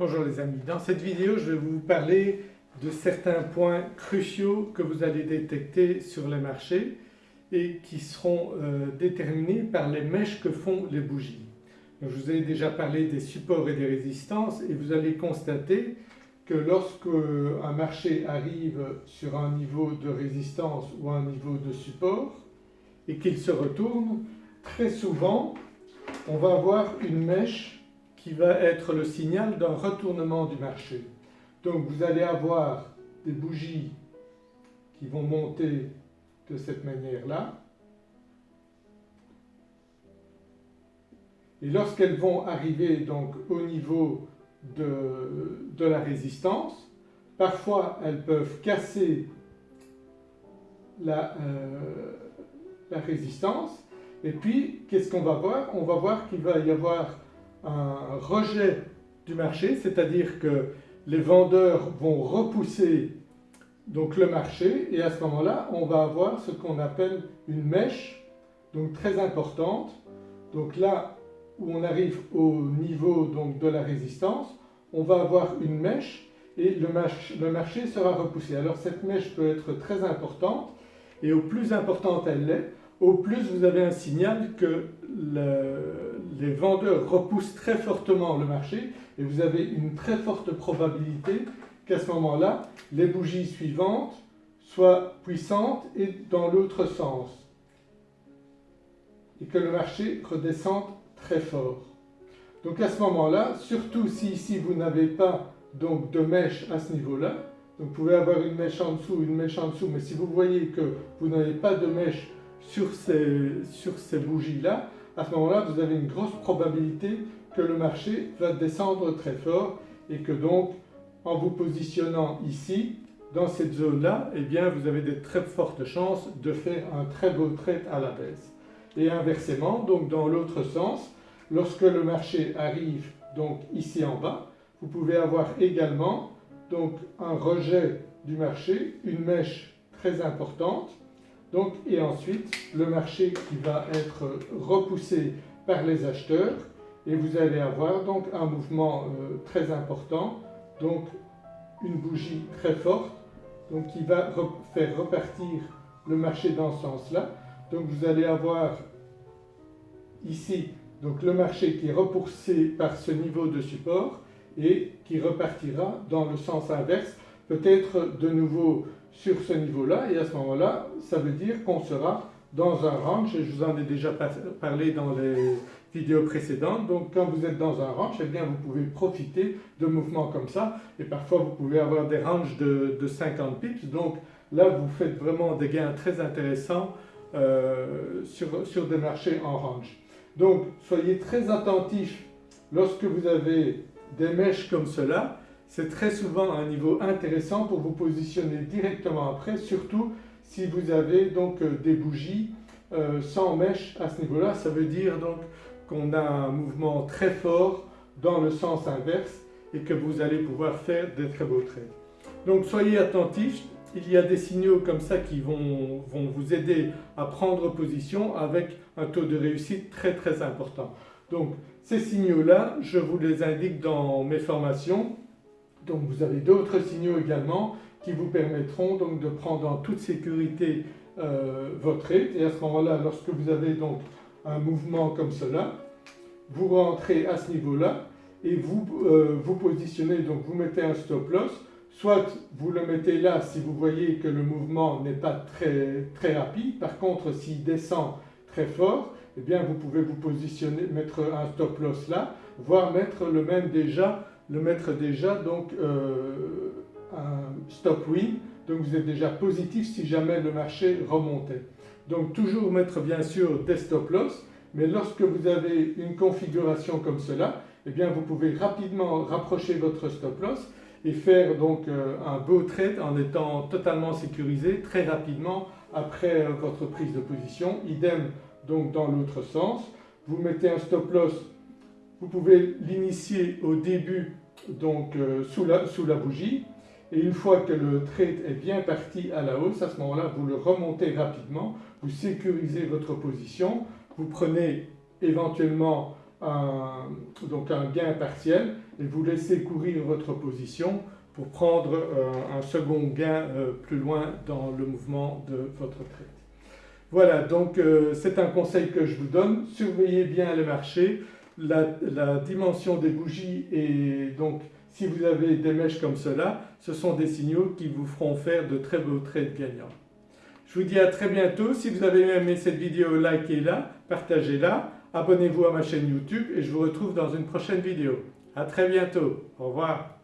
Bonjour les amis, dans cette vidéo je vais vous parler de certains points cruciaux que vous allez détecter sur les marchés et qui seront euh, déterminés par les mèches que font les bougies. je vous ai déjà parlé des supports et des résistances et vous allez constater que lorsque un marché arrive sur un niveau de résistance ou un niveau de support et qu'il se retourne, très souvent on va avoir une mèche qui va être le signal d'un retournement du marché. Donc vous allez avoir des bougies qui vont monter de cette manière-là. Et lorsqu'elles vont arriver donc au niveau de, de, la résistance, parfois elles peuvent casser la, euh, la résistance et puis qu'est-ce qu'on va voir? On va voir qu'il va y avoir un rejet du marché, c'est-à-dire que les vendeurs vont repousser donc le marché et à ce moment-là on va avoir ce qu'on appelle une mèche donc très importante. Donc là où on arrive au niveau donc de la résistance, on va avoir une mèche et le, le marché sera repoussé. Alors cette mèche peut être très importante et au plus importante elle l'est, au plus vous avez un signal que les vendeurs repoussent très fortement le marché et vous avez une très forte probabilité qu'à ce moment-là, les bougies suivantes soient puissantes et dans l'autre sens et que le marché redescende très fort. Donc à ce moment-là, surtout si ici vous n'avez pas de mèche à ce niveau-là, vous pouvez avoir une mèche en dessous, une mèche en dessous, mais si vous voyez que vous n'avez pas de mèche sur ces bougies-là, à ce moment-là vous avez une grosse probabilité que le marché va descendre très fort et que donc en vous positionnant ici, dans cette zone-là, eh vous avez de très fortes chances de faire un très beau trade à la baisse. Et inversement, donc dans l'autre sens, lorsque le marché arrive donc ici en bas, vous pouvez avoir également un rejet du marché, une mèche très importante donc, et ensuite le marché qui va être repoussé par les acheteurs et vous allez avoir donc un mouvement euh, très important, donc une bougie très forte donc qui va faire repartir le marché dans ce sens-là. Donc vous allez avoir ici donc le marché qui est repoussé par ce niveau de support et qui repartira dans le sens inverse, peut-être de nouveau sur ce niveau-là et à ce moment-là, ça veut dire qu'on sera dans un range et je vous en ai déjà parlé dans les vidéos précédentes. Donc quand vous êtes dans un range, eh bien vous pouvez profiter de mouvements comme ça et parfois vous pouvez avoir des ranges de, 50 pips. Donc là vous faites vraiment des gains très intéressants euh, sur, sur des marchés en range. Donc soyez très attentifs lorsque vous avez des mèches comme cela c'est très souvent un niveau intéressant pour vous positionner directement après, surtout si vous avez donc euh, des bougies euh, sans mèche à ce niveau-là. Ça veut dire donc qu'on a un mouvement très fort dans le sens inverse et que vous allez pouvoir faire des très beaux trades. Donc soyez attentifs, il y a des signaux comme ça qui vont, vont vous aider à prendre position avec un taux de réussite très très important. Donc ces signaux-là, je vous les indique dans mes formations donc vous avez d'autres signaux également qui vous permettront donc de prendre en toute sécurité euh, votre trade et à ce moment-là lorsque vous avez donc un mouvement comme cela, vous rentrez à ce niveau-là et vous euh, vous positionnez, donc vous mettez un stop loss, soit vous le mettez là si vous voyez que le mouvement n'est pas très, très rapide, par contre s'il descend très fort, eh bien vous pouvez vous positionner, mettre un stop loss là, voire mettre le même déjà le mettre déjà donc euh, un stop win, donc vous êtes déjà positif si jamais le marché remontait. Donc toujours mettre bien sûr des stop loss, mais lorsque vous avez une configuration comme cela, eh bien vous pouvez rapidement rapprocher votre stop loss et faire donc euh, un beau trade en étant totalement sécurisé très rapidement après euh, votre prise de position. Idem donc dans l'autre sens, vous mettez un stop loss vous pouvez l'initier au début donc euh, sous, la, bougie. Et une fois que le trade est bien parti à la hausse, à ce moment-là vous le remontez rapidement, vous sécurisez votre position, vous prenez éventuellement un, donc un gain partiel et vous laissez courir votre position pour prendre un second gain plus loin dans le mouvement de votre trade. Voilà donc c'est un conseil que je vous donne, surveillez bien les marchés, la, dimension des bougies et donc si vous avez des mèches comme cela, ce sont des signaux qui vous feront faire de très beaux trades gagnants. Je vous dis à très bientôt. Si vous avez aimé cette vidéo, likez-la, partagez-la, abonnez-vous à ma chaîne YouTube et je vous retrouve dans une prochaine vidéo. À très bientôt. Au revoir.